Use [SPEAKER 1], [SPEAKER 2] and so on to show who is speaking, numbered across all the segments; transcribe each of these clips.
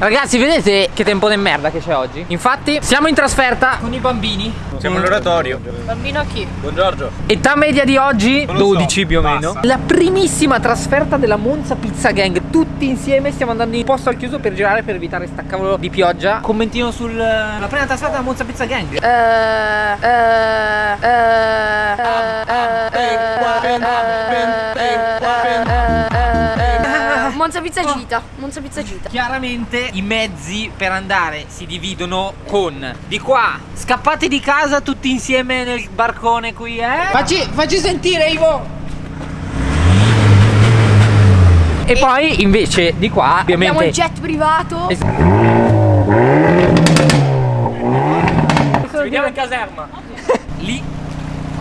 [SPEAKER 1] Ragazzi vedete che tempo di merda che c'è oggi? Infatti siamo in trasferta con i bambini
[SPEAKER 2] Siamo all'oratorio
[SPEAKER 3] Bambino chi?
[SPEAKER 2] Buongiorno
[SPEAKER 1] Età media di oggi
[SPEAKER 2] Non lo so,
[SPEAKER 1] 12 più o meno
[SPEAKER 2] basta.
[SPEAKER 1] La primissima trasferta della Monza Pizza Gang Tutti insieme stiamo andando in posto al chiuso per girare Per evitare sta cavolo di pioggia Commentino sulla prima trasferta della Monza Pizza Gang
[SPEAKER 3] Eh, eh, eh, eh, eh, Monza Pizza Gita, Monza Pizza Gita.
[SPEAKER 1] Chiaramente i mezzi per andare si dividono con Di qua Scappate di casa tutti insieme nel barcone qui eh Facci, facci sentire Ivo E poi invece di qua
[SPEAKER 3] Abbiamo
[SPEAKER 1] ovviamente
[SPEAKER 3] il jet privato.
[SPEAKER 1] Es- Vediamo in caserma.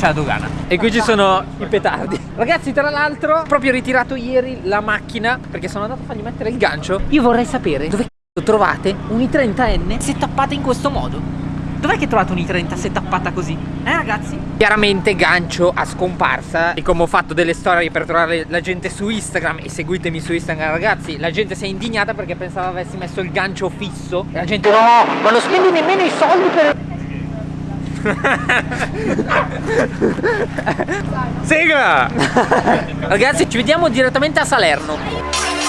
[SPEAKER 1] C'è la dogana. E qui ci sono i petardi. Ragazzi, tra l'altro, proprio ritirato ieri la macchina perché sono andato a fargli mettere il gancio. Io vorrei sapere dove c***o trovate un i30N se tappate in questo modo. Dov'è che trovate un i30 se tappata così? Eh ragazzi? Chiaramente gancio a scomparsa E come ho fatto delle storie per trovare la gente su Instagram E seguitemi su Instagram ragazzi La gente si è indignata perché pensava avessi messo il gancio fisso E la gente no Ma non spendi nemmeno i soldi per...
[SPEAKER 2] Sigla!
[SPEAKER 1] Ragazzi ci vediamo direttamente a Salerno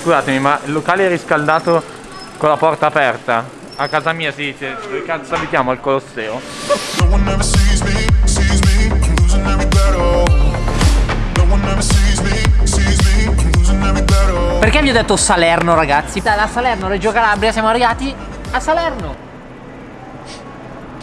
[SPEAKER 2] Scusatemi ma il locale è riscaldato con la porta aperta? A casa mia si dice Dove cazzo abitiamo? Al Colosseo?
[SPEAKER 1] Perché vi ho detto Salerno ragazzi? Da Salerno, Reggio Calabria siamo arrivati a Salerno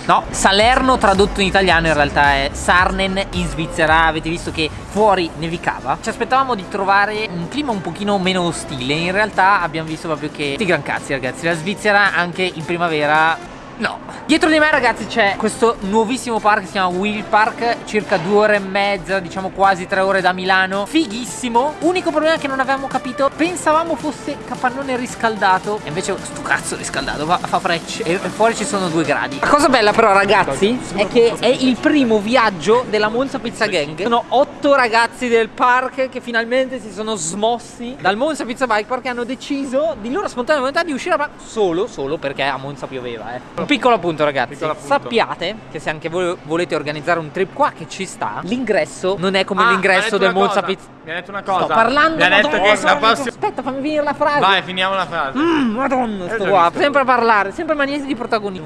[SPEAKER 1] No, Salerno tradotto in italiano in realtà è Sarnen in Svizzera. Avete visto che fuori nevicava. Ci aspettavamo di trovare un clima un pochino meno ostile. In realtà abbiamo visto proprio che Sti gran cazzi ragazzi. La Svizzera anche in primavera No. Dietro di me ragazzi c'è questo nuovissimo park si chiama Wheel Park Circa due ore e mezza, diciamo quasi tre ore da Milano. Fighissimo. Unico problema che non avevamo capito Pensavamo fosse capannone riscaldato. E invece sto cazzo riscaldato Fa, fa frecce. E, e fuori ci sono due gradi. La cosa bella però ragazzi È che è il primo viaggio della Monza Pizza Gang. Sono otto ragazzi del park Che finalmente si sono smossi Dal Monza Pizza Bike Park E hanno deciso di loro spontanea volontà di uscire a Solo, solo perché a Monza pioveva eh. Piccolo appunto ragazzi
[SPEAKER 2] Piccolo appunto.
[SPEAKER 1] Sappiate che se anche voi volete organizzare un trip qua che ci sta L'ingresso non è come
[SPEAKER 2] Ah,
[SPEAKER 1] l'ingresso del Monza. Pizza
[SPEAKER 2] Mi ha detto una cosa
[SPEAKER 1] Sto parlando
[SPEAKER 2] Mi ha detto
[SPEAKER 1] Madonna,
[SPEAKER 2] che la prossima
[SPEAKER 1] Aspetta fammi finire la frase
[SPEAKER 2] Vai finiamo la frase
[SPEAKER 1] Mm, Madonna, sto qua,
[SPEAKER 2] visto.
[SPEAKER 1] sempre a parlare, sempre a niente di protagonismo.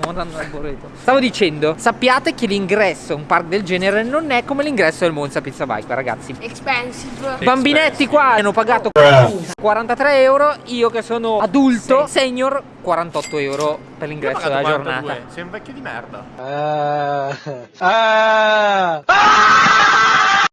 [SPEAKER 1] Stavo dicendo, sappiate che l'ingresso a un park del genere non è come l'ingresso del Monza Pizza Bike, ragazzi.
[SPEAKER 3] Expensive.
[SPEAKER 1] Bambinetti qua hanno pagato 43 euro, io che sono adulto, senior, 48 euro per l'ingresso della giornata.
[SPEAKER 2] Sei un vecchio di merda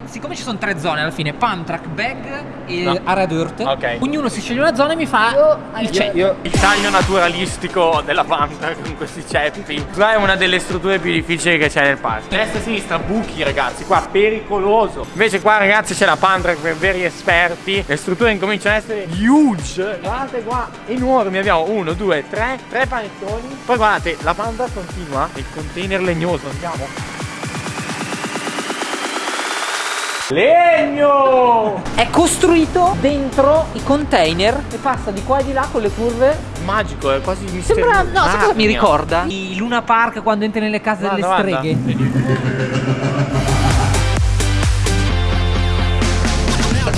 [SPEAKER 1] Siccome ci sono tre zone alla fine, pump, track bag e
[SPEAKER 2] No.
[SPEAKER 1] area dirt,
[SPEAKER 2] Ok.
[SPEAKER 1] ognuno si sceglie una zona e mi fa
[SPEAKER 3] Io-
[SPEAKER 1] il check.
[SPEAKER 2] Il taglio naturalistico della panta con questi ceppi. Qua è una delle strutture più difficili che c'è nel parco. Destra e sinistra buchi ragazzi, qua pericoloso. Invece qua ragazzi c'è la panta per veri esperti. Le strutture incominciano ad essere huge. Guardate qua, enormi, abbiamo uno, due, tre, tre panettoni. Poi guardate, la panta continua, il container legnoso, andiamo Legno!
[SPEAKER 1] È costruito dentro i container e passa di qua e di là con le curve
[SPEAKER 2] Magico, è quasi misterioso
[SPEAKER 1] Sembra, no, sai cosa mi ricorda? I Luna Park quando entri nelle case
[SPEAKER 2] Guarda,
[SPEAKER 1] delle
[SPEAKER 2] guarda.
[SPEAKER 1] streghe.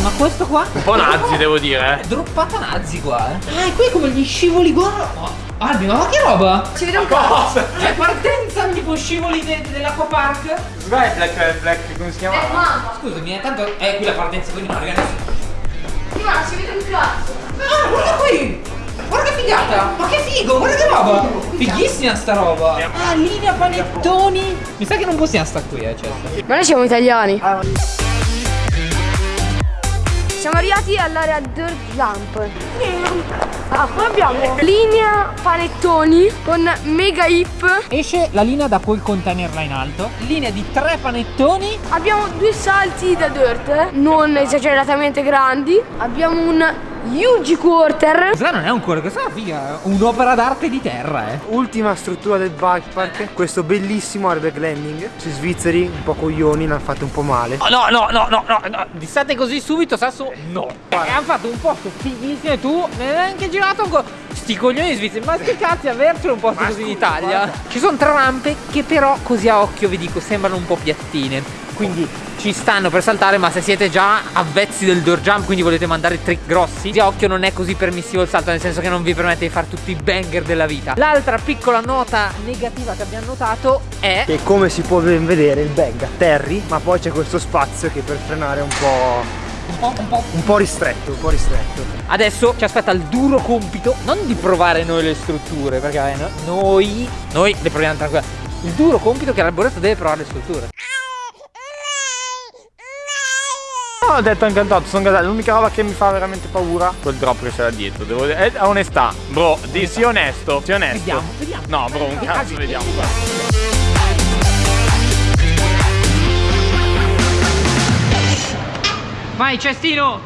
[SPEAKER 1] Ma questo qua?
[SPEAKER 2] Un po' nazi devo dire
[SPEAKER 1] È droppata nazi qua, eh. Ah, e qui è come gli scivoli, guarda. Albi, ma che roba?
[SPEAKER 3] Vede un po'.
[SPEAKER 2] Cosa?
[SPEAKER 1] È partenza tipo scivoli de- dell'acquapark?
[SPEAKER 2] Vai Black, Black, come si
[SPEAKER 3] Eh,
[SPEAKER 2] chiama?
[SPEAKER 3] mamma.
[SPEAKER 1] Scusami, eh, tanto è qui la partenza, quindi non ragazzi.
[SPEAKER 3] Sì, ma si vede un cazzo.
[SPEAKER 1] Ah, guarda qui! Guarda che figata! Ma che figo, guarda che roba! Fighissima sta roba! Ah, linea panettoni! Mi sa che non possiamo stare qui, eh, certo.
[SPEAKER 3] Ma noi siamo italiani. Siamo svariati all'area dirt jump. Ah, poi abbiamo linea panettoni con mega hip.
[SPEAKER 1] Esce la linea da quel container là in alto. Linea di tre panettoni.
[SPEAKER 3] Abbiamo due salti da dirt, non esageratamente grandi. Abbiamo un huge quarter.
[SPEAKER 1] Questa non è un cuore, questa è una figa. Un'opera d'arte di terra, eh.
[SPEAKER 4] Ultima struttura del bike park, questo bellissimo airbag landing. Sui svizzeri, un po' coglioni, l'hanno fatto un po' male.
[SPEAKER 1] Oh, no, no, no, no, no, no. Di state così subito, Sasso? No. E hanno fatto un posto fighissimo e tu non hai neanche girato ancora. Sti coglioni svizzeri, ma che cazzo avercelo un posto così in Italia? Ci sono tre rampe che però così a occhio vi dico sembrano un po' piattine. Quindi ci stanno per saltare ma se siete già avvezzi del door jump quindi volete mandare trick grossi a occhio non è così permissivo il salto nel senso che non vi permette di fare tutti i banger della vita l'altra piccola nota negativa che abbiamo notato è
[SPEAKER 4] E come si può ben vedere il bag atterri, ma poi c'è questo spazio che per frenare è un po'.
[SPEAKER 1] un po', un po'
[SPEAKER 4] un po' ristretto, un po' ristretto.
[SPEAKER 1] Adesso ci aspetta il duro compito non di provare noi le strutture, perché vabbè, no- noi, noi le proviamo tranquilla. Il duro compito che l'arboreto deve provare le strutture.
[SPEAKER 2] No, ho detto incantato, sono gasato. L'unica roba che mi fa veramente paura quel drop che c'è da dietro. Devo dire, eh, onestà, bro, di, sii onesto, sii onesto.
[SPEAKER 1] Vediamo, vediamo.
[SPEAKER 2] No, bro, un cazzo, vediamo. guarda.
[SPEAKER 1] Vai cestino!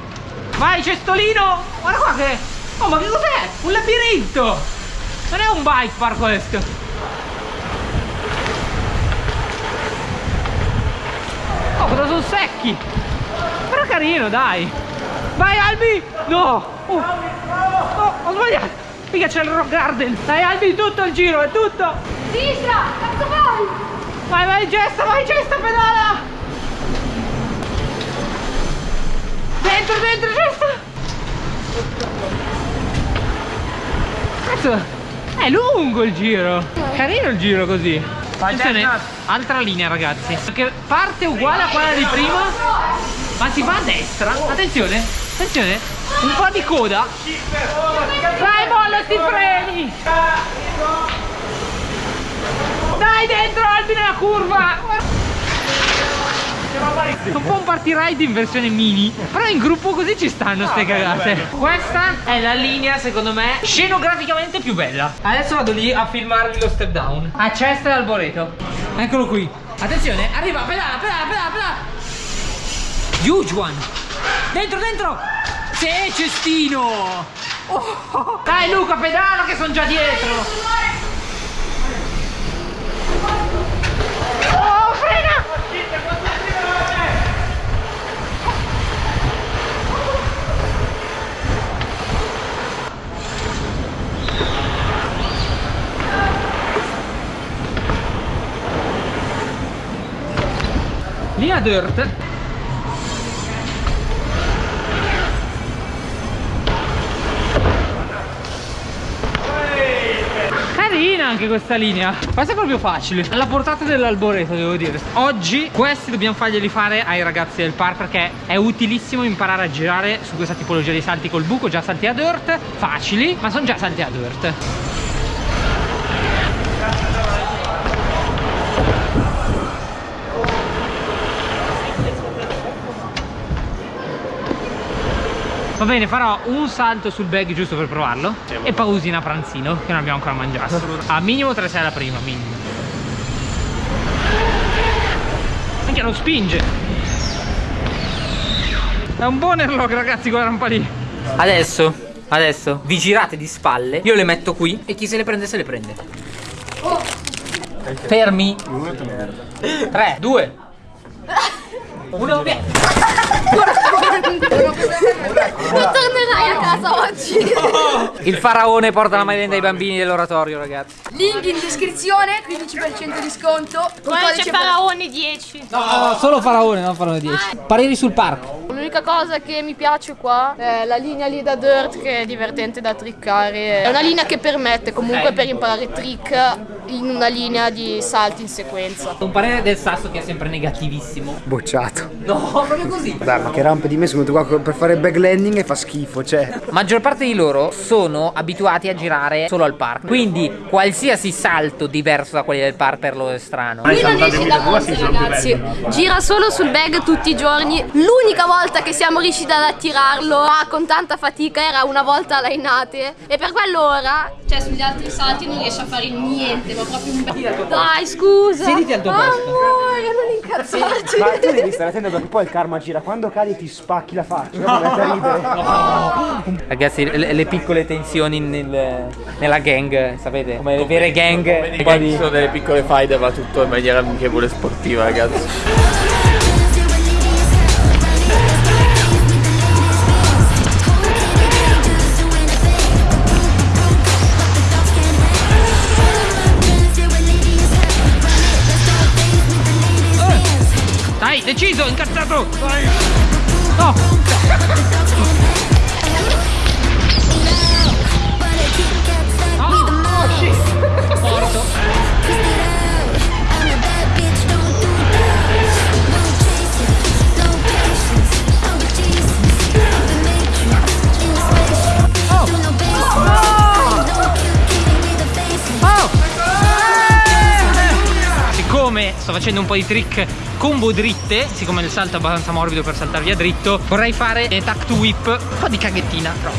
[SPEAKER 1] Vai cestolino! Guarda qua che... Oh ma che cos'è? Un labirinto! Non è un bike park questo! Oh cosa sono secchi! Però carino dai! Vai Albi! No! Oh, oh ho sbagliato! Mica c'è il rock garden! Dai Albi tutto il giro, è tutto!
[SPEAKER 3] Sinistra, cazzo vai!
[SPEAKER 1] Vai vai gesta, vai gesta pedala! Dentro, dentro, gesta! Cazzo, è lungo il giro! Carino il giro così! Attenzione, altra linea ragazzi Perché parte uguale a quella di prima Ma si va a destra? Attenzione, attenzione Un po' di coda. Dai molla sti freni. Dai dentro Albi nella curva. Un po' un party ride in versione mini Però in gruppo così ci stanno ste cagate. Questa è la linea secondo me Scenograficamente più bella. Adesso vado lì a filmarvi lo step down. A Cesta e Alboreto Eccolo qui. Attenzione arriva pedala pedala pedala pedala One Dentro dentro. Sì cestino. Oh. Dai Luca pedala che sono già dietro. Oh frena. Dirt anche questa linea. Questa è proprio facile. Alla portata dell'alboreto devo dire. Oggi questi dobbiamo farglieli fare ai ragazzi del park Perché è utilissimo imparare a girare su questa tipologia di salti col buco Già salti a dirt Facili Ma sono già salti a dirt Va bene, farò un salto sul bag giusto per provarlo E pausina pranzino, che non abbiamo ancora mangiato. A minimo 3 sei la prima, minimo. Anche lo spinge. È un buon airlock ragazzi, quella rampa lì. Adesso, adesso, vi girate di spalle Io le metto qui e chi se le prende se le prende. Fermi. 3, 2 1, via.
[SPEAKER 3] Non tornerai a casa oggi.
[SPEAKER 1] Il faraone porta la merenda ai bambini dell'oratorio ragazzi.
[SPEAKER 3] Link in descrizione, 15% di sconto. Con
[SPEAKER 5] Poi c'è
[SPEAKER 3] codice
[SPEAKER 5] Faraone 10.
[SPEAKER 1] No, solo faraone, non faraone 10 Pareri sul parco
[SPEAKER 5] L'unica cosa che mi piace qua è la linea lì da dirt che è divertente da trickare. È una linea che permette comunque per imparare trick in una linea di salti in sequenza.
[SPEAKER 1] Un parere del sasso che è sempre negativissimo
[SPEAKER 4] Bocciato.
[SPEAKER 1] No, proprio così
[SPEAKER 4] Dai, ma che rampe di me sono venute qua per fare bag landing e fa schifo, cioè.
[SPEAKER 1] Maggior parte di loro sono abituati a girare solo al park. Quindi qualsiasi salto diverso da quelli del park per loro è strano.
[SPEAKER 5] Qui non esce da Monza ragazzi Gira solo sul bag tutti i giorni L'unica volta che siamo riusciti ad attirarlo Ma con tanta fatica era una volta alla Inate E per quello ora Cioè sugli altri salti non riesce a fare niente Ma proprio un bel Dai scusa
[SPEAKER 1] Siediti al tuo posto.
[SPEAKER 5] Amore non incazzarti
[SPEAKER 4] Ma tu devi stare attento perché poi il karma gira. Quando cadi ti spacchi la faccia. No. ridere.
[SPEAKER 1] Ragazzi, le, le piccole tensioni nel- nella gang, sapete? Come le vere gang. Po' di-
[SPEAKER 2] Ci sono delle piccole faide va tutto in maniera amichevole sportiva ragazzi
[SPEAKER 1] deciso, incazzato! No! Siccome sto facendo un po' di trick combo dritte, siccome il salto è abbastanza morbido per saltare via dritto, vorrei fare eh, to whip, un po' di caghettina, però.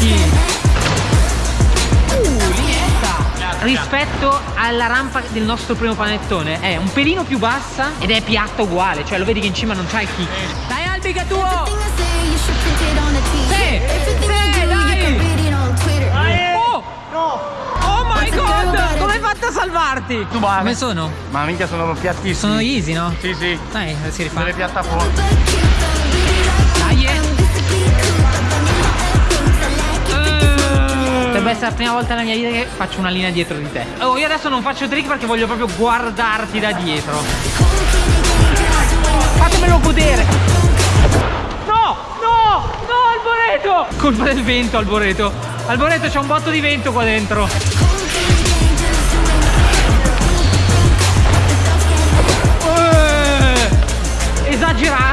[SPEAKER 1] Uh! Rispetto alla rampa del nostro primo panettone è un pelino più bassa ed è piatta uguale, cioè lo vedi che in cima non c'è il kick. Dai Albi che tuo! Sì, fatto a salvarti? Come sono?
[SPEAKER 2] Ma mica sono piattissimi
[SPEAKER 1] Sono easy, no?
[SPEAKER 2] Sì sì
[SPEAKER 1] Dai, si rifà.
[SPEAKER 2] Delle piattaforme
[SPEAKER 1] Dai! eh. Potrebbe essere la prima volta nella mia vita che faccio una linea dietro di te. Oh, io adesso non faccio trick perché voglio proprio guardarti da dietro. Fatemelo godere. No, no, no, Alboreto! Colpa del vento, Alboreto. Alboreto, c'è un botto di vento qua dentro.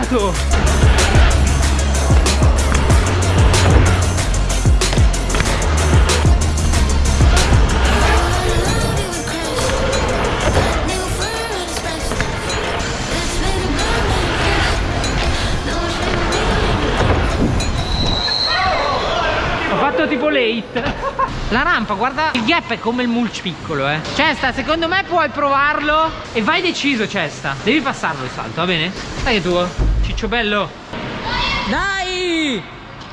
[SPEAKER 1] Esagerato. Ho fatto tipo late. La rampa, guarda, il gap è come il mulch piccolo, eh. Cesta, secondo me puoi provarlo e vai deciso, Cesta. Devi passarlo il salto, va bene? Dai che tuo, ciccio bello. Dai!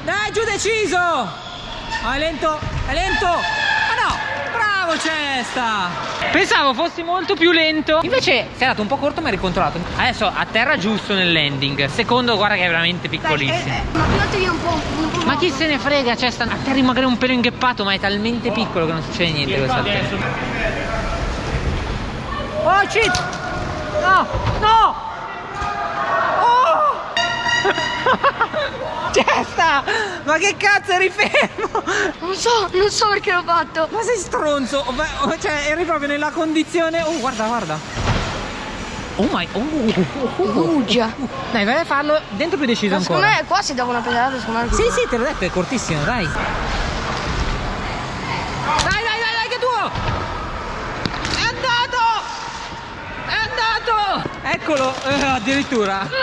[SPEAKER 1] Dai, giù deciso! Ah, è lento, è lento! Ma no! Bravo Cesta! Pensavo fossi molto più lento. Invece sei andato un po' corto ma hai ricontrollato. Adesso a terra giusto nel landing. Secondo, guarda che è veramente piccolissimo.
[SPEAKER 3] Ma tiratevi un po', un po'.
[SPEAKER 1] Ma chi se ne frega, cioè sta a terra magari un pelo ingheppato, ma è talmente piccolo che non succede niente questa salto. Oh shit! No! No! Oh! Testa! Ma che cazzo eri fermo?
[SPEAKER 3] Non so, non so perché l'ho fatto.
[SPEAKER 1] Ma sei stronzo! Cioè, eri proprio nella condizione. Oh, guarda, guarda. Oh my. Oh, oh, oh.
[SPEAKER 3] Uh, già.
[SPEAKER 1] Dai, vai a farlo dentro più deciso
[SPEAKER 3] Ma secondo
[SPEAKER 1] ancora.
[SPEAKER 3] me qua si dava una pedalata, secondo me.
[SPEAKER 1] Sì, sì, te l'ho detto, è cortissimo, dai. Dai, dai, dai, dai, che tuo! È andato! È andato! Eccolo, eh, addirittura.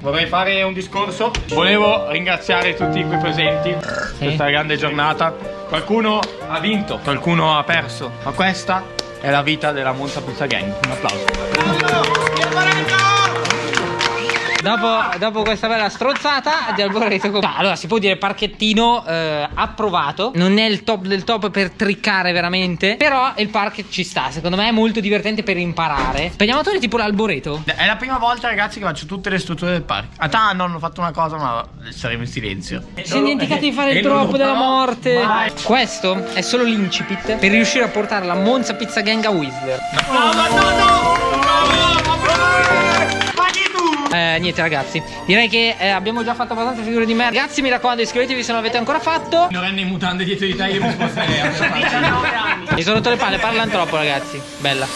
[SPEAKER 2] Vorrei fare un discorso. Volevo ringraziare tutti qui presenti Questa grande giornata. Qualcuno ha vinto, qualcuno ha perso Ma questa è la vita della Monza Pizza Gang. Un applauso
[SPEAKER 1] Dopo, dopo questa bella strozzata di Alboreto Allora si può dire parchettino eh, approvato. Non è il top del top per triccare veramente. Però il park ci sta Secondo me è molto divertente per imparare. Pediamatore tipo l'Alboreto.
[SPEAKER 2] È la prima volta ragazzi che faccio tutte le strutture del parco A ah, no, hanno fatto una cosa ma saremo in silenzio.
[SPEAKER 1] Si sono dimenticati di fare il
[SPEAKER 2] non
[SPEAKER 1] troppo della morte.
[SPEAKER 2] mai.
[SPEAKER 1] Questo è solo l'incipit Per riuscire a portare la Monza Pizza Gang a Whistler.
[SPEAKER 2] No ma no no
[SPEAKER 1] Eh, niente ragazzi Direi che eh, abbiamo già fatto abbastanza figure di merda Ragazzi mi raccomando iscrivetevi se non l'avete ancora fatto
[SPEAKER 2] Minorenne in mutande dietro di te io mi sposterei 19 anni
[SPEAKER 1] Mi sono rotto le palle, parlano troppo ragazzi. Bella.